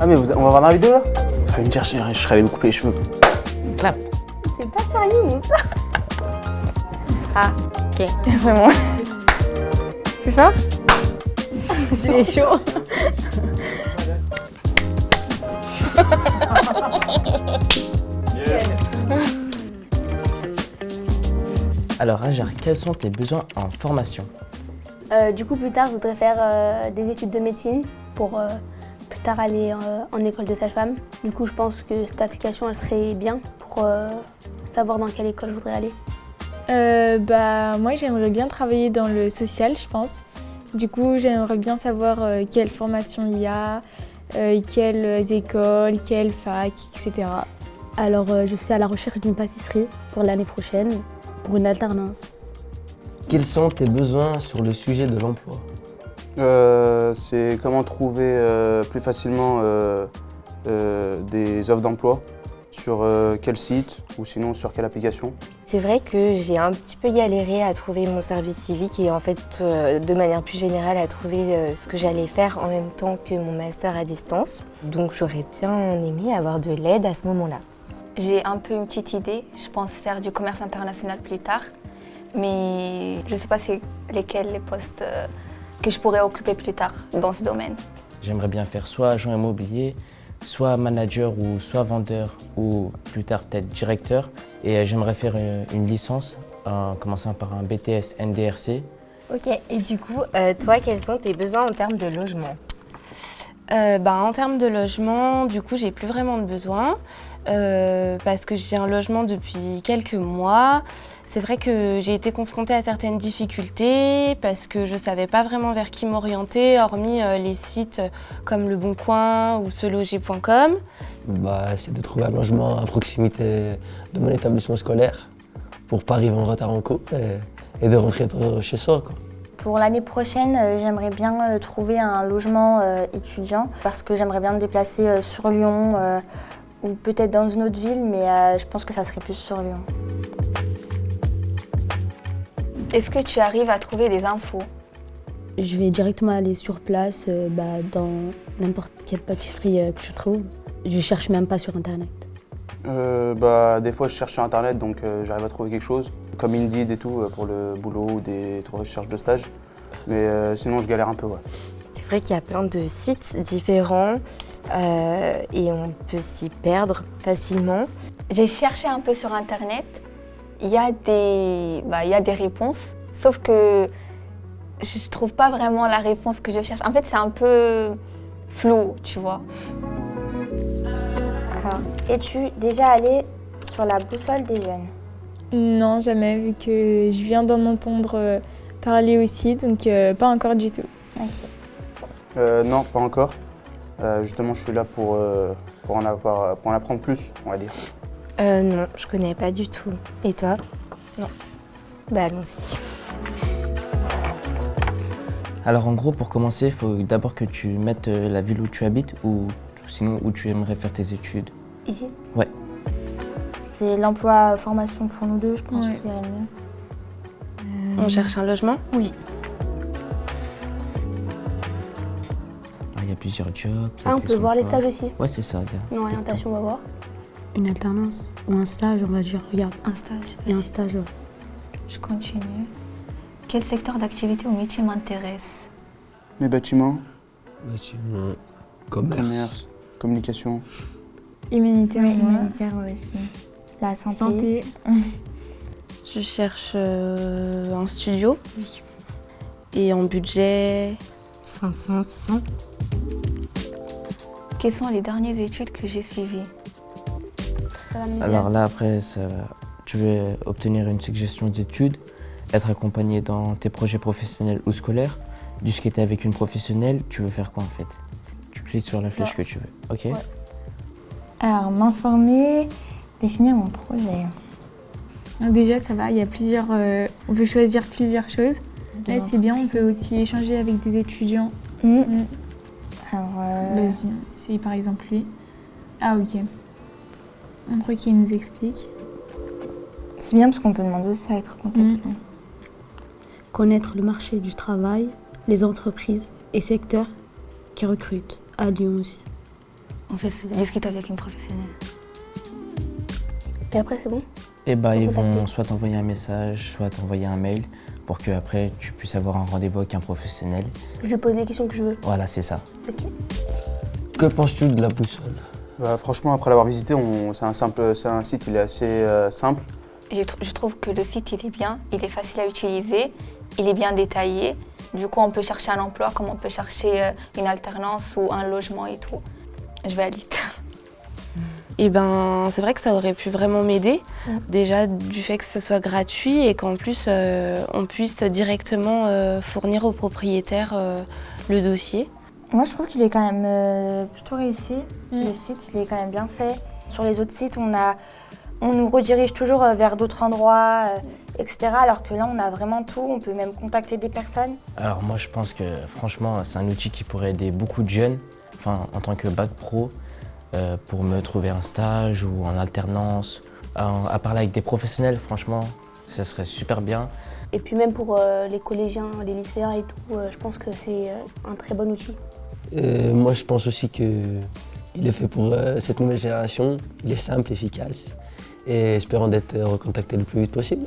Ah mais vous- on va voir dans la vidéo là Vous allez me dire, je, je serais allé me couper les cheveux. Clap. C'est pas sérieux, ça. Ah, ok, vraiment. Plus fort J'ai chaud. Alors Ajar, quels sont tes besoins en formation? Euh, du coup, plus tard, je voudrais faire euh, des études de médecine pour euh, tard aller euh, en école de sage-femme. Du coup, je pense que cette application, elle serait bien pour euh, savoir dans quelle école je voudrais aller. Euh, bah, moi, j'aimerais bien travailler dans le social, je pense. Du coup, j'aimerais bien savoir euh, quelle formation il y a, euh, quelles écoles, quelles facs, etc. Alors, euh, je suis à la recherche d'une pâtisserie pour l'année prochaine, pour une alternance. Quels sont tes besoins sur le sujet de l'emploi? Euh, c'est comment trouver euh, plus facilement euh, euh, des offres d'emploi sur euh, quel site ou sinon sur quelle application. C'est vrai que j'ai un petit peu galéré à trouver mon service civique et en fait, euh, de manière plus générale, à trouver euh, ce que j'allais faire en même temps que mon master à distance. Donc j'aurais bien aimé avoir de l'aide à ce moment-là. J'ai un peu une petite idée. Je pense faire du commerce international plus tard. Mais je ne sais pas c'est lesquels les postes euh, que je pourrais occuper plus tard dans ce domaine. J'aimerais bien faire soit agent immobilier, soit manager ou soit vendeur ou plus tard peut-être directeur. Et euh, j'aimerais faire une, une licence en commençant par un BTS NDRC. Ok, et du coup, euh, toi, quels sont tes besoins en termes de logement? Euh, bah, en termes de logement, du coup, j'ai plus vraiment de besoin euh, parce que j'ai un logement depuis quelques mois. C'est vrai que j'ai été confrontée à certaines difficultés parce que je ne savais pas vraiment vers qui m'orienter, hormis euh, les sites comme Le Bon Coin ou seloger.com. bah, c'est de trouver un logement à proximité de mon établissement scolaire pour pas arriver en retard en cours et, de rentrer chez soi. Quoi. Pour l'année prochaine, euh, j'aimerais bien euh, trouver un logement euh, étudiant parce que j'aimerais bien me déplacer sur Lyon ou peut-être dans une autre ville, mais je pense que ça serait plus sur Lyon. Est-ce que tu arrives à trouver des infos? Je vais directement aller sur place bah, dans n'importe quelle pâtisserie que je trouve. Je cherche même pas sur Internet. Euh, bah, des fois je cherche sur internet donc euh, j'arrive à trouver quelque chose, comme Indeed et tout euh, pour le boulot ou des recherches de stage. Mais euh, sinon je galère un peu. Ouais. C'est vrai qu'il y a plein de sites différents euh, et on peut s'y perdre facilement. J'ai cherché un peu sur Internet. Il y, a des, bah, il y a des réponses, sauf que je ne trouve pas vraiment la réponse que je cherche. En fait, c'est un peu flou, tu vois. Alors, es-tu déjà allé sur la boussole des jeunes? Non, jamais, vu que je viens d'en entendre euh, parler aussi, donc euh, pas encore du tout. Ok. Euh, non, pas encore. Euh, justement je suis là pour, euh, pour, en avoir, pour en apprendre plus, on va dire. Euh, non, je connais pas du tout. Et toi? Non. Bah allons-y. Alors en gros, pour commencer, il faut d'abord que tu mettes la ville où tu habites ou sinon où tu aimerais faire tes études. Ici Ouais. C'est l'emploi formation pour nous deux, je pense Ouais. qu'il irait mieux. On cherche un logement? Oui. Ah, Il y a plusieurs jobs. Ah, on peut voir les stages aussi. Ouais, c'est ça. Une orientation, on va voir. Une alternance ou un stage, on va dire. Regarde, Un stage. il y a un stage. ouais. Je continue. Quel secteur d'activité ou métier m'intéresse? Les bâtiments, Bâtiment, commerce. commerce, communication. Humanitaire, Oui, aussi. La santé. Santé. Je cherche euh, un studio. Oui. Et en budget, 500, 600 Quelles sont les dernières études que j'ai suivies? Alors là, après, ça- tu veux obtenir une suggestion d'études, être accompagné dans tes projets professionnels ou scolaires, discuter avec une professionnelle, tu veux faire quoi en fait? Tu cliques sur la flèche que tu veux, ok Alors, m'informer, définir mon projet. Donc déjà, ça va, il y a plusieurs... euh, on peut choisir plusieurs choses. Là, c'est bien, on peut aussi échanger avec des étudiants. Hmm. Mm. Alors, euh, Vas-y, c'est par exemple lui. Ah, ok. Montre qui nous explique. c'est bien parce qu'on peut demander aussi à être contacté. Connaître le marché du travail, les entreprises et secteurs qui recrutent, à Lyon aussi. On fait discuter avec une professionnelle. Et après, c'est bon? Et bah, ils vont soit t'envoyer un message, soit t'envoyer un mail pour que après tu puisses avoir un rendez-vous avec un professionnel. Je pose les questions que je veux. Voilà, c'est ça. Ok. Que penses-tu de la boussole? Bah, franchement, après l'avoir visité, on- c'est un, simple- c'est un site il est assez euh, simple. Tr- Je trouve que le site il est bien, il est facile à utiliser, il est bien détaillé. Du coup, on peut chercher un emploi comme on peut chercher euh, une alternance ou un logement et tout. Je valide. Et ben, c'est vrai que ça aurait pu vraiment m'aider. Mm. Déjà du fait que ce soit gratuit et qu'en plus euh, on puisse directement euh, fournir au propriétaire euh, le dossier. Moi, je trouve qu'il est quand même euh, plutôt réussi. Mm. Le site, il est quand même bien fait. Sur les autres sites, on, a, on nous redirige toujours euh, vers d'autres endroits, euh, etc. Alors que là, on a vraiment tout. On peut même contacter des personnes. Alors moi je pense que franchement c'est un outil qui pourrait aider beaucoup de jeunes, enfin en tant que bac pro, euh, pour me trouver un stage ou en alternance, à, à parler avec des professionnels franchement, ça serait super bien. Et puis même pour euh, les collégiens, les lycéens et tout, euh, je pense que c'est euh, un très bon outil. Euh, Moi, je pense aussi qu'il est fait pour euh, cette nouvelle génération. Il est simple, efficace et espérant d'être recontacté le plus vite possible.